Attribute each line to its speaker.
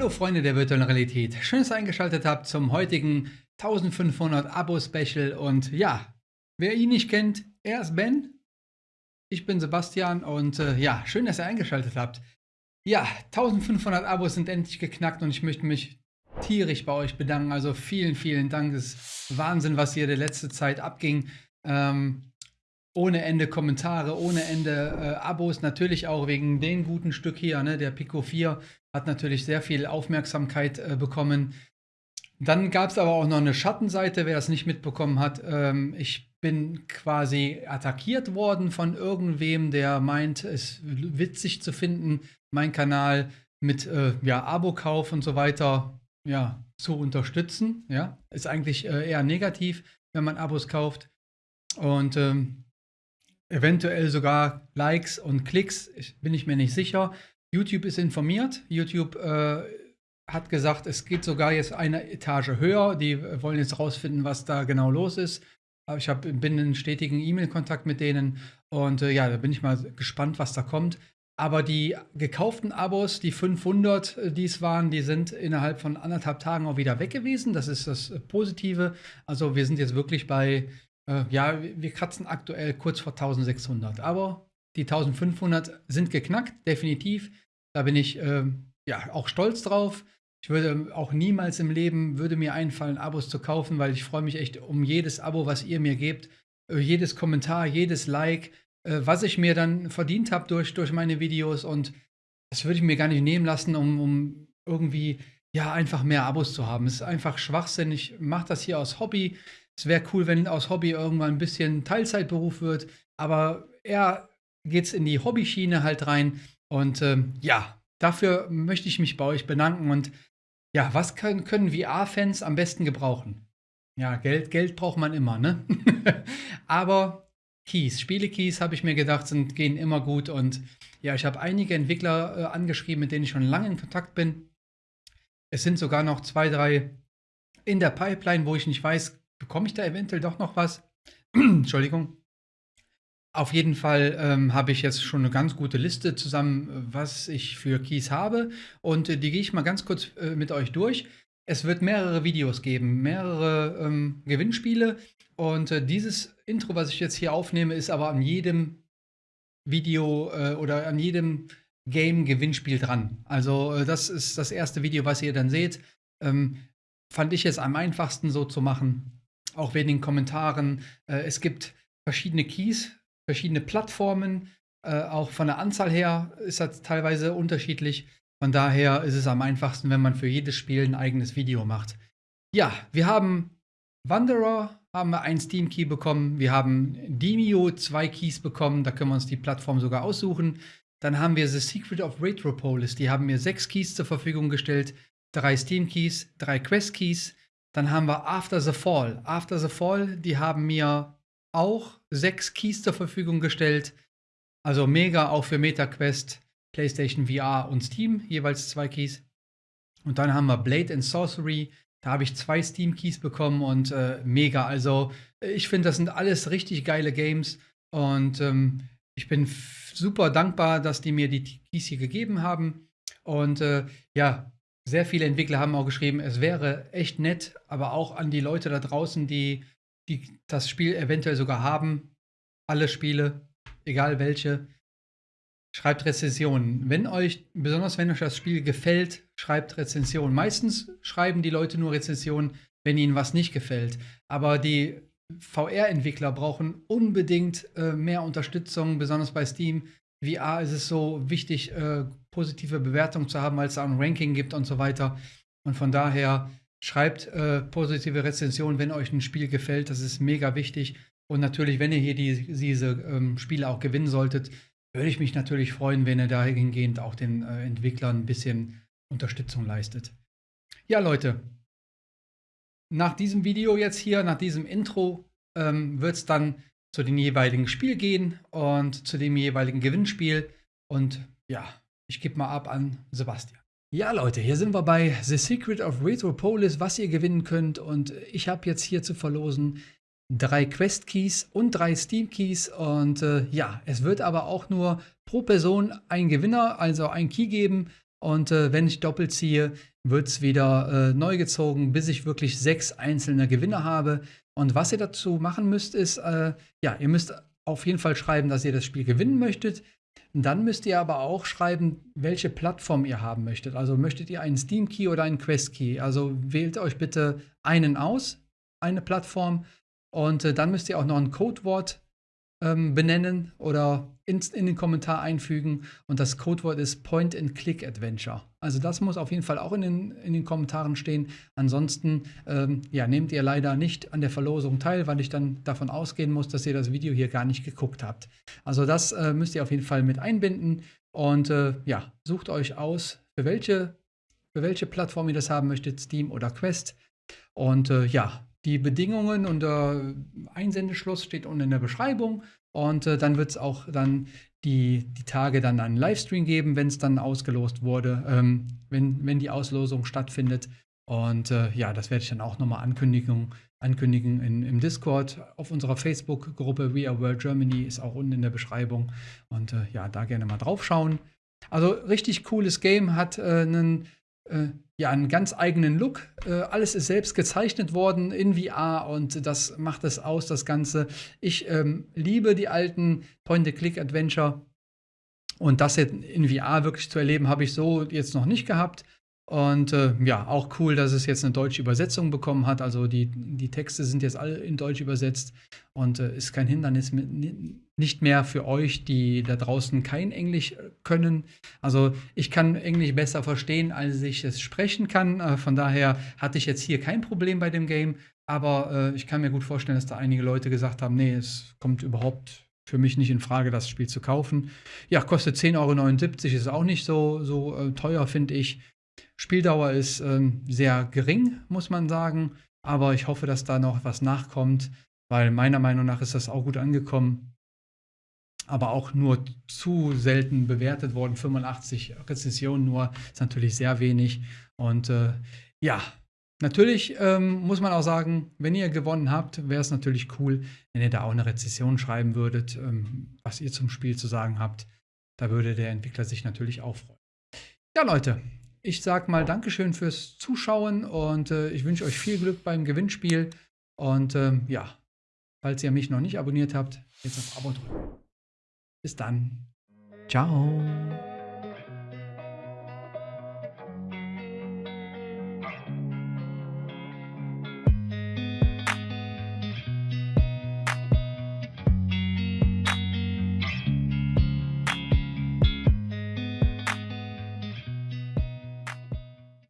Speaker 1: Hallo Freunde der virtuellen Realität, schön, dass ihr eingeschaltet habt zum heutigen 1500 Abo-Special. Und ja, wer ihn nicht kennt, er ist Ben, ich bin Sebastian und äh, ja, schön, dass ihr eingeschaltet habt. Ja, 1500 Abos sind endlich geknackt und ich möchte mich tierisch bei euch bedanken, also vielen, vielen Dank, es ist Wahnsinn, was hier der letzte Zeit abging. Ähm, ohne Ende Kommentare, ohne Ende äh, Abos, natürlich auch wegen dem guten Stück hier, ne, der Pico 4 hat natürlich sehr viel Aufmerksamkeit äh, bekommen. Dann gab es aber auch noch eine Schattenseite, wer das nicht mitbekommen hat. Ähm, ich bin quasi attackiert worden von irgendwem, der meint, es witzig zu finden, meinen Kanal mit äh, ja, Abo-Kauf und so weiter ja, zu unterstützen. Ja, ist eigentlich äh, eher negativ, wenn man Abos kauft. Und ähm, eventuell sogar Likes und Klicks, ich, bin ich mir nicht sicher. YouTube ist informiert. YouTube äh, hat gesagt, es geht sogar jetzt eine Etage höher. Die wollen jetzt rausfinden, was da genau los ist. Ich hab, bin in stetigen E-Mail-Kontakt mit denen und äh, ja, da bin ich mal gespannt, was da kommt. Aber die gekauften Abos, die 500, äh, die es waren, die sind innerhalb von anderthalb Tagen auch wieder weg gewesen. Das ist das Positive. Also wir sind jetzt wirklich bei äh, ja, wir kratzen aktuell kurz vor 1600, aber die 1500 sind geknackt, definitiv. Da bin ich äh, ja auch stolz drauf. Ich würde auch niemals im Leben würde mir einfallen, Abos zu kaufen, weil ich freue mich echt um jedes Abo, was ihr mir gebt, äh, jedes Kommentar, jedes Like, äh, was ich mir dann verdient habe durch, durch meine Videos und das würde ich mir gar nicht nehmen lassen, um, um irgendwie ja einfach mehr Abos zu haben. Es ist einfach Schwachsinn. Ich mache das hier aus Hobby. Es wäre cool, wenn aus Hobby irgendwann ein bisschen Teilzeitberuf wird, aber eher geht es in die Hobbyschiene halt rein. Und ähm, ja, dafür möchte ich mich bei euch bedanken. Und ja, was können, können VR-Fans am besten gebrauchen? Ja, Geld, Geld braucht man immer, ne? aber Keys, Spiele-Keys, habe ich mir gedacht, sind, gehen immer gut. Und ja, ich habe einige Entwickler äh, angeschrieben, mit denen ich schon lange in Kontakt bin. Es sind sogar noch zwei, drei in der Pipeline, wo ich nicht weiß, bekomme ich da eventuell doch noch was? Entschuldigung. Auf jeden Fall ähm, habe ich jetzt schon eine ganz gute Liste zusammen, was ich für Keys habe. Und äh, die gehe ich mal ganz kurz äh, mit euch durch. Es wird mehrere Videos geben, mehrere ähm, Gewinnspiele. Und äh, dieses Intro, was ich jetzt hier aufnehme, ist aber an jedem Video äh, oder an jedem Game-Gewinnspiel dran. Also äh, das ist das erste Video, was ihr dann seht. Ähm, fand ich es am einfachsten so zu machen auch wegen den Kommentaren. Äh, es gibt verschiedene Keys, verschiedene Plattformen. Äh, auch von der Anzahl her ist das teilweise unterschiedlich. Von daher ist es am einfachsten, wenn man für jedes Spiel ein eigenes Video macht. Ja, wir haben Wanderer, haben wir einen Steam Key bekommen. Wir haben Demio zwei Keys bekommen. Da können wir uns die Plattform sogar aussuchen. Dann haben wir The Secret of Retropolis. Die haben mir sechs Keys zur Verfügung gestellt. Drei Steam Keys, drei Quest Keys, dann haben wir After the Fall. After the Fall, die haben mir auch sechs Keys zur Verfügung gestellt. Also mega auch für MetaQuest, PlayStation VR und Steam, jeweils zwei Keys. Und dann haben wir Blade and Sorcery. Da habe ich zwei Steam-Keys bekommen und äh, mega. Also ich finde, das sind alles richtig geile Games. Und ähm, ich bin super dankbar, dass die mir die Keys hier gegeben haben. Und äh, ja, sehr viele Entwickler haben auch geschrieben, es wäre echt nett, aber auch an die Leute da draußen, die, die das Spiel eventuell sogar haben, alle Spiele, egal welche, schreibt Rezensionen. Wenn euch, besonders wenn euch das Spiel gefällt, schreibt Rezensionen. Meistens schreiben die Leute nur Rezensionen, wenn ihnen was nicht gefällt. Aber die VR-Entwickler brauchen unbedingt äh, mehr Unterstützung, besonders bei Steam. VR ist es so wichtig, äh, positive Bewertungen zu haben, weil es da ein Ranking gibt und so weiter. Und von daher schreibt äh, positive Rezensionen, wenn euch ein Spiel gefällt. Das ist mega wichtig. Und natürlich, wenn ihr hier die, diese ähm, Spiele auch gewinnen solltet, würde ich mich natürlich freuen, wenn ihr dahingehend auch den äh, Entwicklern ein bisschen Unterstützung leistet. Ja, Leute, nach diesem Video jetzt hier, nach diesem Intro, ähm, wird es dann zu dem jeweiligen Spiel gehen und zu dem jeweiligen Gewinnspiel. Und ja, ich gebe mal ab an Sebastian. Ja, Leute, hier sind wir bei The Secret of Retropolis, was ihr gewinnen könnt. Und ich habe jetzt hier zu verlosen drei Quest Keys und drei Steam Keys. Und äh, ja, es wird aber auch nur pro Person ein Gewinner, also ein Key geben. Und äh, wenn ich doppelt ziehe, wird es wieder äh, neu gezogen, bis ich wirklich sechs einzelne Gewinner habe. Und was ihr dazu machen müsst, ist, äh, ja, ihr müsst auf jeden Fall schreiben, dass ihr das Spiel gewinnen möchtet. Und dann müsst ihr aber auch schreiben, welche Plattform ihr haben möchtet. Also möchtet ihr einen Steam Key oder einen Quest Key? Also wählt euch bitte einen aus, eine Plattform. Und äh, dann müsst ihr auch noch ein Codewort ähm, benennen oder in, in, den Kommentar einfügen. Und das Codewort ist Point-and-Click-Adventure. Also das muss auf jeden Fall auch in den, in den Kommentaren stehen. Ansonsten ähm, ja, nehmt ihr leider nicht an der Verlosung teil, weil ich dann davon ausgehen muss, dass ihr das Video hier gar nicht geguckt habt. Also das äh, müsst ihr auf jeden Fall mit einbinden. Und äh, ja, sucht euch aus, für welche, für welche Plattform ihr das haben möchtet, Steam oder Quest. Und äh, ja, die Bedingungen und der Einsendeschluss steht unten in der Beschreibung. Und äh, dann wird es auch dann die, die Tage dann einen Livestream geben, wenn es dann ausgelost wurde, ähm, wenn, wenn die Auslosung stattfindet. Und äh, ja, das werde ich dann auch nochmal ankündigen, ankündigen in, im Discord. Auf unserer Facebook-Gruppe We Are World Germany ist auch unten in der Beschreibung. Und äh, ja, da gerne mal drauf schauen. Also richtig cooles Game, hat äh, einen äh, ja, einen ganz eigenen Look. Äh, alles ist selbst gezeichnet worden in VR und das macht es aus, das Ganze. Ich ähm, liebe die alten Point-and-Click-Adventure und das jetzt in VR wirklich zu erleben, habe ich so jetzt noch nicht gehabt. Und äh, ja, auch cool, dass es jetzt eine deutsche Übersetzung bekommen hat. Also die, die Texte sind jetzt alle in Deutsch übersetzt und äh, ist kein Hindernis mit, nicht mehr für euch, die da draußen kein Englisch können. Also ich kann Englisch besser verstehen, als ich es sprechen kann. Äh, von daher hatte ich jetzt hier kein Problem bei dem Game. Aber äh, ich kann mir gut vorstellen, dass da einige Leute gesagt haben, nee, es kommt überhaupt für mich nicht in Frage, das Spiel zu kaufen. Ja, kostet 10,79 Euro, ist auch nicht so, so äh, teuer, finde ich. Spieldauer ist ähm, sehr gering, muss man sagen. Aber ich hoffe, dass da noch was nachkommt, weil meiner Meinung nach ist das auch gut angekommen. Aber auch nur zu selten bewertet worden. 85 Rezessionen nur ist natürlich sehr wenig. Und äh, ja, Natürlich ähm, muss man auch sagen, wenn ihr gewonnen habt, wäre es natürlich cool, wenn ihr da auch eine Rezession schreiben würdet, ähm, was ihr zum Spiel zu sagen habt. Da würde der Entwickler sich natürlich auch freuen. Ja, Leute, ich sag mal Dankeschön fürs Zuschauen und äh, ich wünsche euch viel Glück beim Gewinnspiel. Und ähm, ja, falls ihr mich noch nicht abonniert habt, jetzt auf Abo drücken. Bis dann. Ciao.